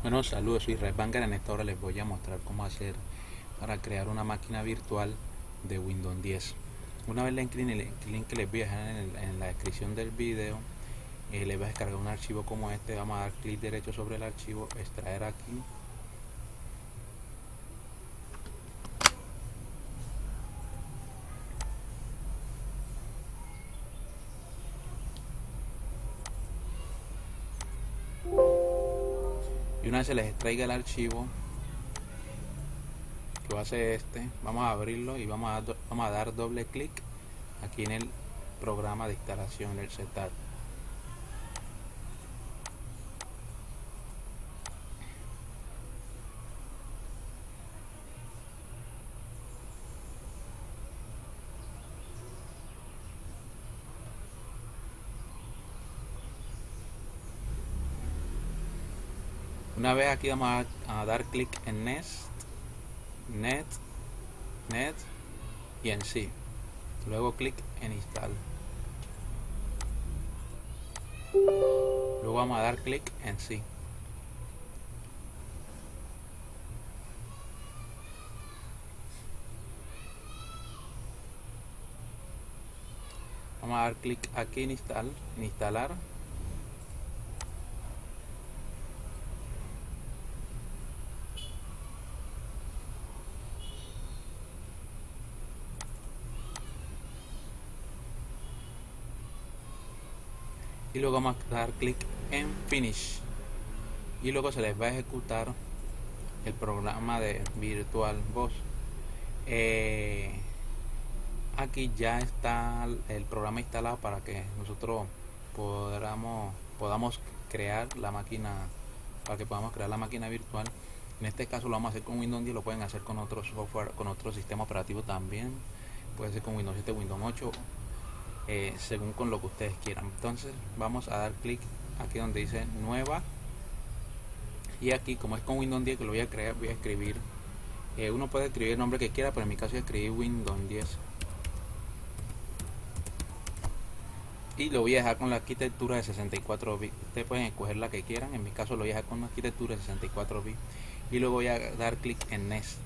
Bueno, saludos, soy Red Banger. En esta hora les voy a mostrar cómo hacer para crear una máquina virtual de Windows 10. Una vez le incline el link que les voy a dejar en, la descripción del video, eh, les voy a descargar un archivo como este. Vamos a dar clic derecho sobre el archivo, extraer aquí se les extraiga el archivo que va a ser este vamos a abrirlo y vamos a, vamos a dar doble clic aquí en el programa de instalación del setup Una vez aquí vamos a, dar clic en Next, Net, Net y en Sí. Luego clic en Install. Luego vamos a dar clic en Sí. Vamos a dar clic aquí en Install, en Instalar. Y luego vamos a dar clic en finish. Y luego se les va a ejecutar el programa de virtual voz. Eh, aquí ya está el programa instalado para que nosotros podamos podamos crear la máquina para que podamos crear la máquina virtual. En este caso lo vamos a hacer con Windows 10 lo pueden hacer con otro software con otro sistema operativo también. Puede ser con Windows 7 Windows 8 eh, según con lo que ustedes quieran. Entonces vamos a dar clic aquí donde dice nueva. Y aquí como es con Windows 10 que lo voy a crear voy a escribir eh, uno puede escribir el nombre que quiera pero en mi caso escribí Windows 10 y lo voy a dejar con la arquitectura de 64 bits. Ustedes pueden escoger la que quieran en mi caso lo voy a dejar con la arquitectura de 64 bits. Y luego voy a dar clic en Next.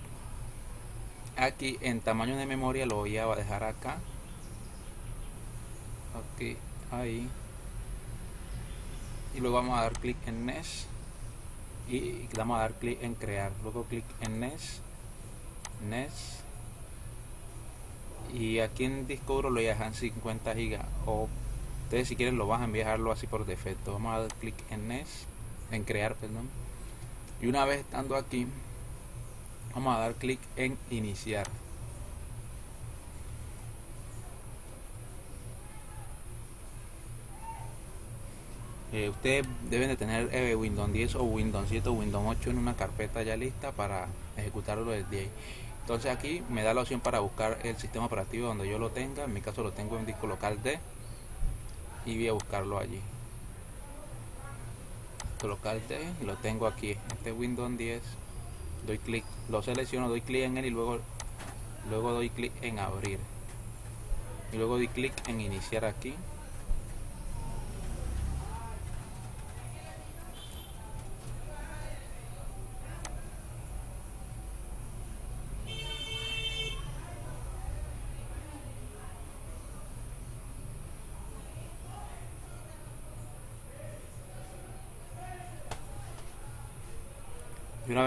Aquí en tamaño de memoria lo voy a dejar acá aquí ahí. Y luego vamos a dar clic en Next y vamos a dar clic en crear. Luego clic en Next Next y aquí en disco duro lo dejan 50 gigas o ustedes si quieren lo bajan a enviarlo así por defecto. Vamos a dar clic en Next en crear perdón. Y una vez estando aquí vamos a dar clic en iniciar Eh, ustedes deben de tener eh, Windows 10 o Windows 7 o Windows 8 en una carpeta ya lista para ejecutarlo desde ahí. Entonces aquí me da la opción para buscar el sistema operativo donde yo lo tenga. En mi caso lo tengo en disco local D y voy a buscarlo allí. Disco local D y lo tengo aquí este Windows 10 doy clic lo selecciono doy clic en él y luego luego doy clic en abrir. Y luego doy clic en iniciar aquí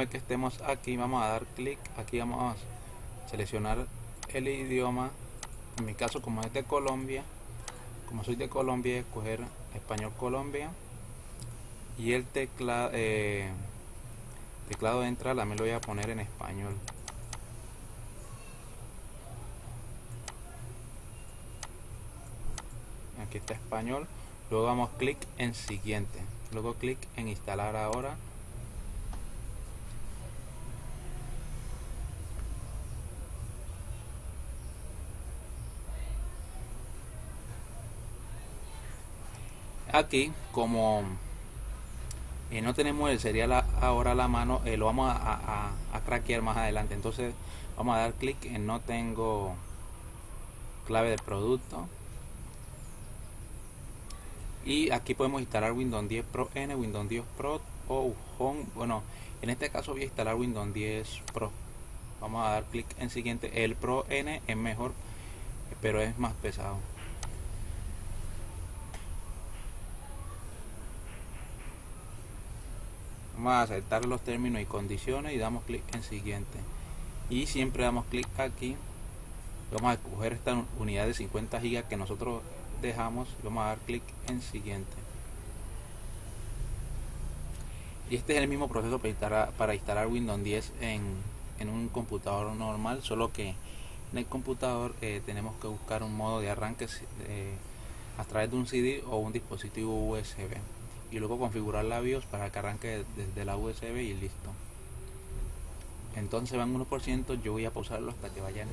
que estemos aquí vamos a dar clic aquí vamos a seleccionar el idioma. En mi caso como es de Colombia como soy de Colombia escoger español Colombia. Y el teclado eh, teclado de entrada me lo voy a poner en español. Aquí está español. Luego damos clic en siguiente. Luego clic en instalar ahora aquí como eh, no tenemos el serial ahora a la mano eh, lo vamos a, a, craquear más adelante entonces vamos a dar clic en no tengo clave de producto y aquí podemos instalar Windows 10 Pro N, Windows 10 Pro o Home. Bueno, en este caso voy a instalar Windows 10 Pro. Vamos a dar clic en siguiente. El Pro N es mejor, pero es más pesado. A aceptar los términos y condiciones y damos clic en siguiente. Y siempre damos clic aquí. Vamos a coger esta unidad de 50 GB que nosotros dejamos. Vamos a dar clic en siguiente. Y este es el mismo proceso para instalar, para instalar Windows 10 en, en, un computador normal, solo que en el computador eh, tenemos que buscar un modo de arranque eh, a través de un CD o un dispositivo USB y luego configurar la BIOS para que arranque desde la USB y listo. Entonces van 1%, yo voy a pausarlo hasta que vaya en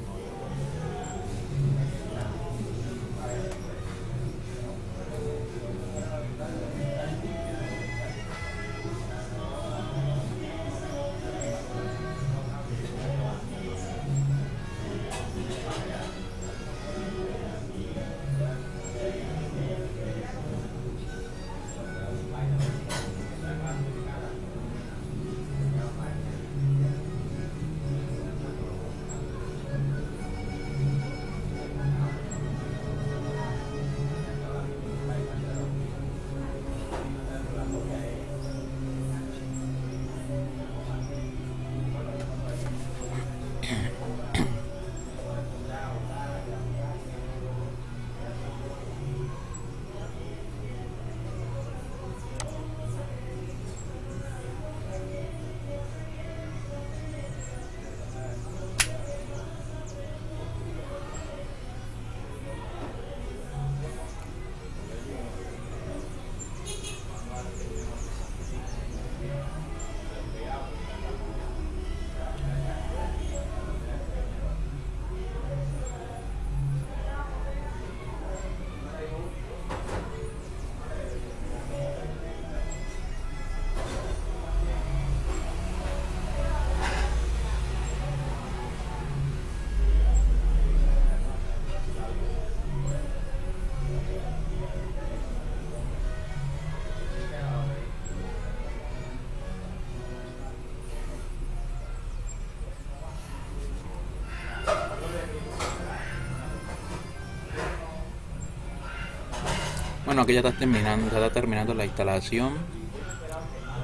Bueno, aquí ya está terminando, ya está terminando la instalación.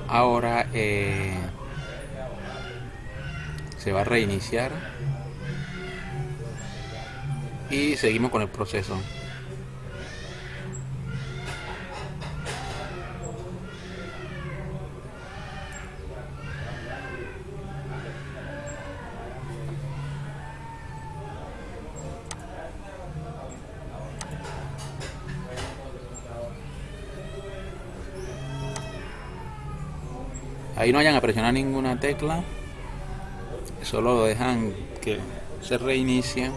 Ahora eh, se va a reiniciar y seguimos con el proceso. Ahí no vayan a presionar ninguna tecla solo lo dejan que se reinicie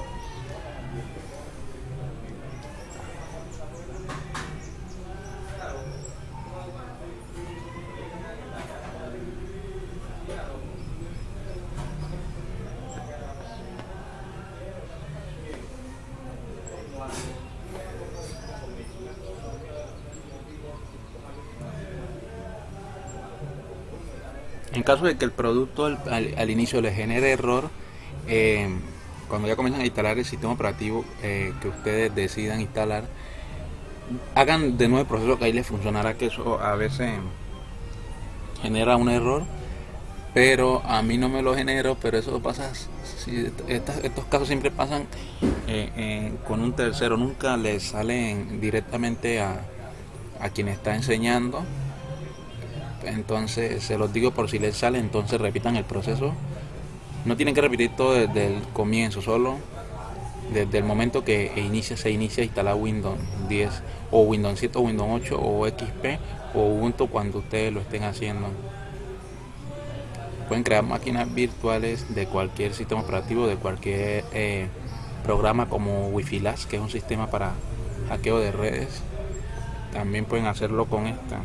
caso de que el producto al, inicio le genere error, eh, cuando ya comienzan a instalar el sistema operativo eh, que ustedes decidan instalar, hagan de nuevo el proceso que ahí les funcionará, que eso a veces genera un error, pero a mí no me lo genero, pero eso pasa, estos casos siempre pasan eh, con un tercero, nunca le salen directamente a, a quien está enseñando entonces se los digo por si les sale entonces repitan el proceso. No tienen que repetir todo desde el comienzo solo desde el momento que inicia se inicia instalar Windows 10 o Windows 7 o Windows 8 o XP o Ubuntu cuando ustedes lo estén haciendo. Pueden crear máquinas virtuales de cualquier sistema operativo de cualquier eh, programa como Wi-Fi Las que es un sistema para hackeo de redes. También pueden hacerlo con esta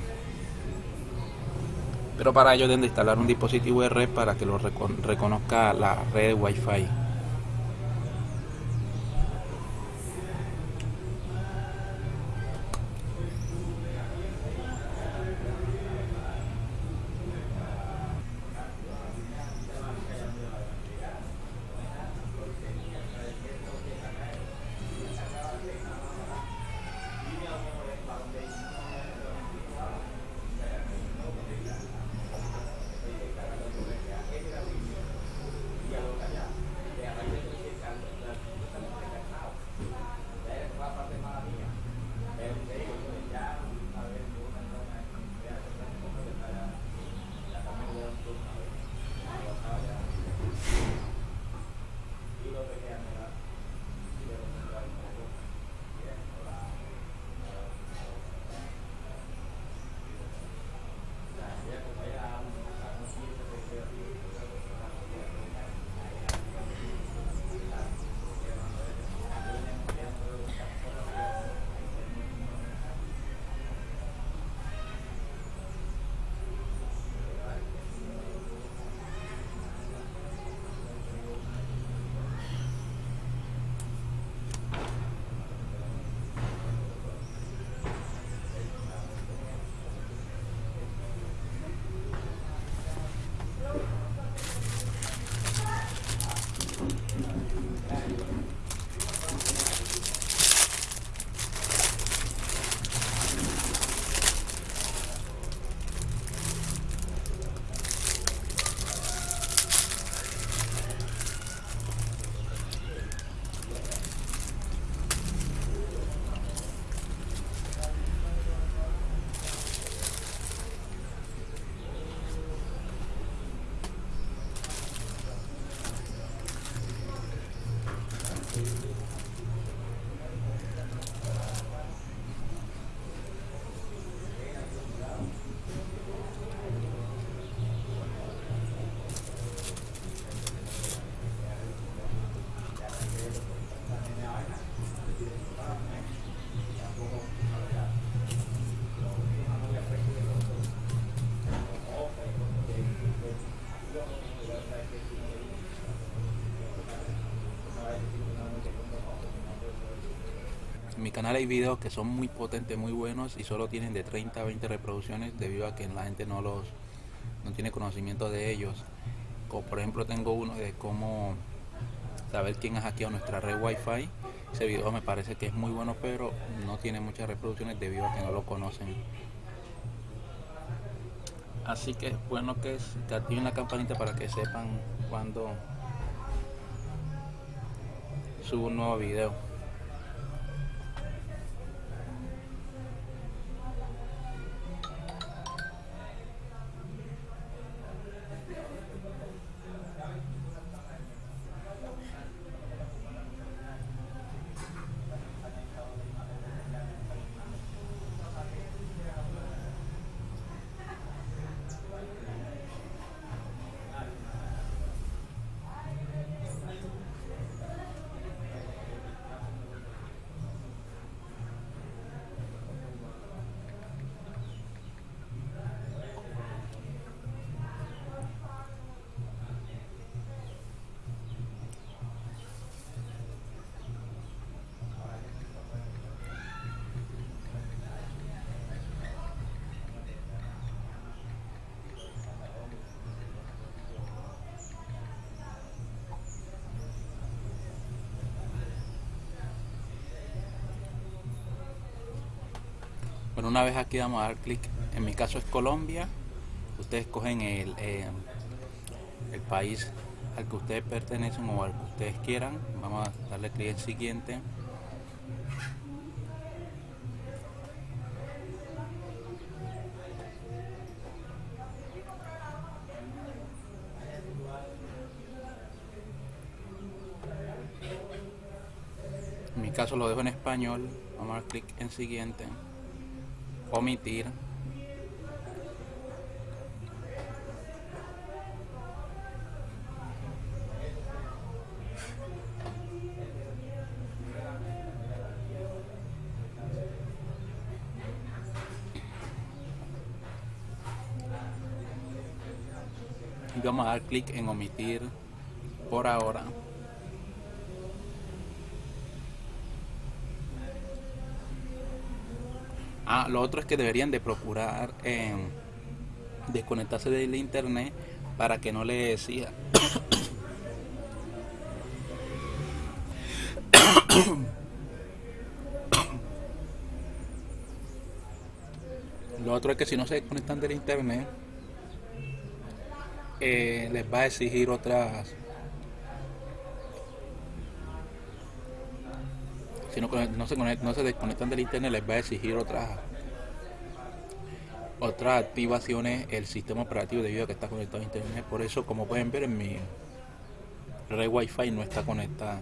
pero para ello deben de instalar un dispositivo de red para que lo reconozca la red Wi-Fi. Hay videos que son muy potentes, muy buenos y solo tienen de 30 a 20 reproducciones debido a que la gente no los no tiene conocimiento de ellos. Como por ejemplo tengo uno de cómo saber quién ha hackeado nuestra red wifi. Ese video me parece que es muy bueno pero no tiene muchas reproducciones debido a que no lo conocen. Así que es bueno que, que activen la campanita para que sepan cuando subo un nuevo video. Bueno, una vez aquí vamos a dar clic. En mi caso es Colombia. Ustedes cogen el, eh, el país al que ustedes pertenecen o al que ustedes quieran. Vamos a darle clic en siguiente. En mi caso lo dejo en español. Vamos a dar clic en siguiente omitir y vamos a dar clic en omitir por ahora Ah, lo otro es que deberían de procurar eh, desconectarse del internet para que no le decía lo otro es que si no se desconectan del internet eh, les va a exigir otras si no, se no se desconectan del internet les va a exigir otras otras activaciones el sistema operativo debido a que está conectado a internet. Por eso como pueden ver en mi red wifi no está conectada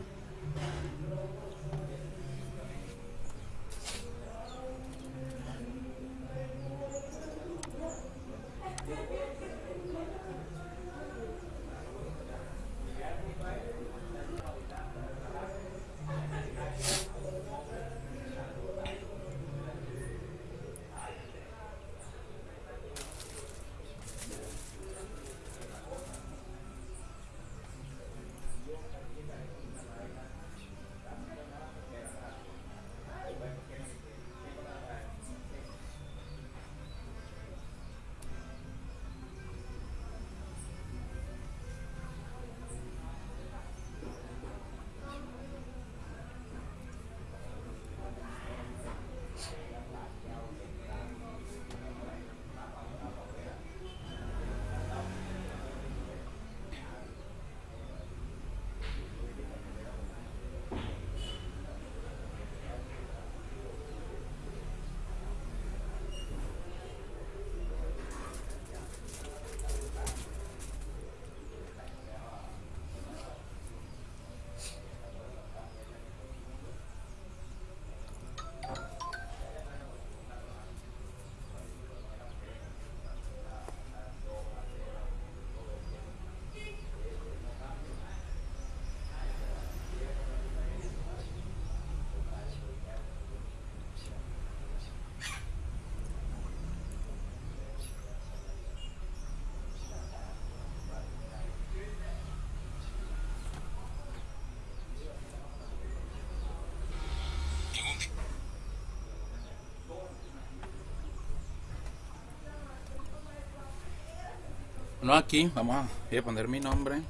No aquí, vamos a, voy a poner mi nombre.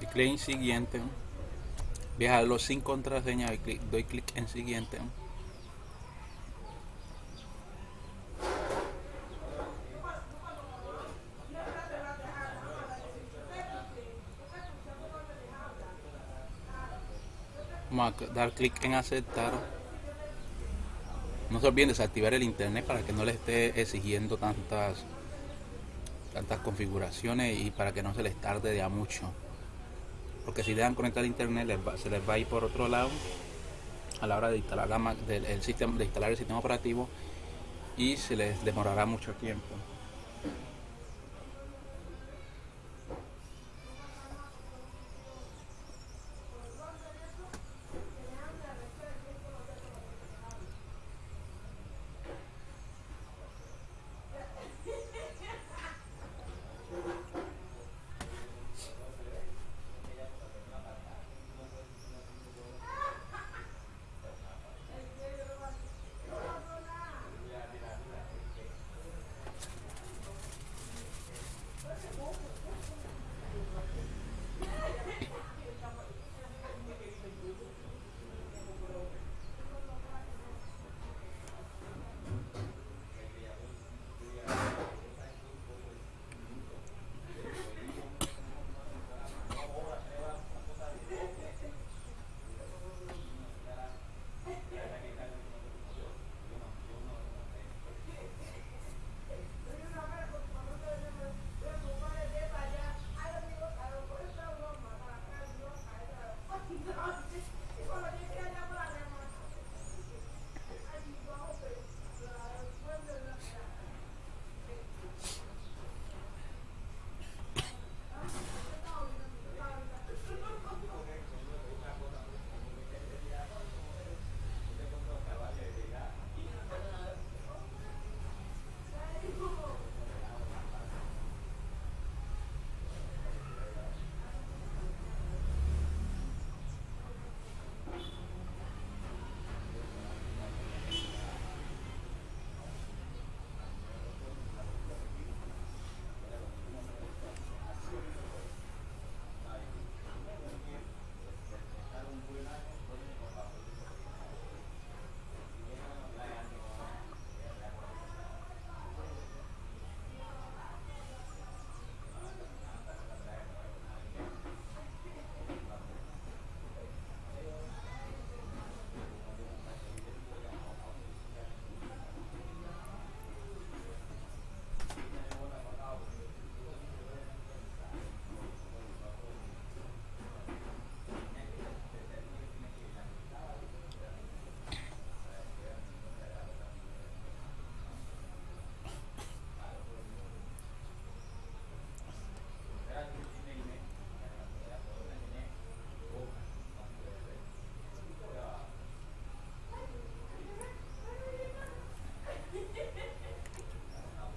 Y clic en siguiente. Dejarlo sin contraseña, clic, doy clic en siguiente. Vamos a dar clic en aceptar. No se olviden desactivar el internet para que no le esté exigiendo tantas tantas configuraciones y para que no se les tarde de a mucho. Porque si dejan conectar internet se les va a ir por otro lado a la hora de instalar la, del, sistema, de instalar el sistema operativo y se les demorará mucho tiempo.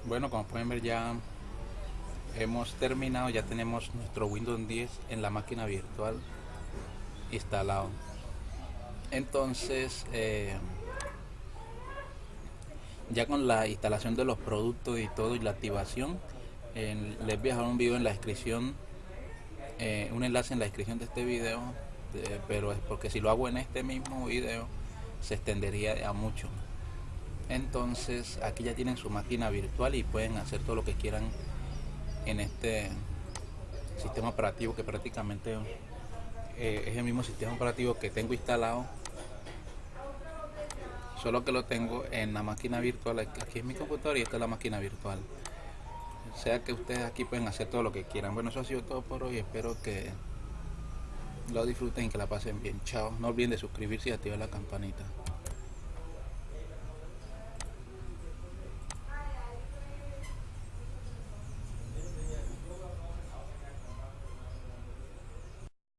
Bueno, como pueden ver ya hemos terminado, ya tenemos nuestro Windows 10 en la máquina virtual instalado. Entonces, eh, ya con la instalación de los productos y todo y la activación, les voy a dejar un video en la descripción, eh, un enlace en la descripción de este video, pero es porque si lo hago en este mismo video se extendería a mucho entonces aquí ya tienen su máquina virtual y pueden hacer todo lo que quieran en este sistema operativo que prácticamente eh, es el mismo sistema operativo que tengo instalado solo que lo tengo en la máquina virtual. Aquí es mi computadora y esta es la máquina virtual. Sea que ustedes aquí pueden hacer todo lo que quieran. Bueno eso ha sido todo por hoy. Espero que lo disfruten y que la pasen bien. Chao. No olviden de suscribirse y activar la campanita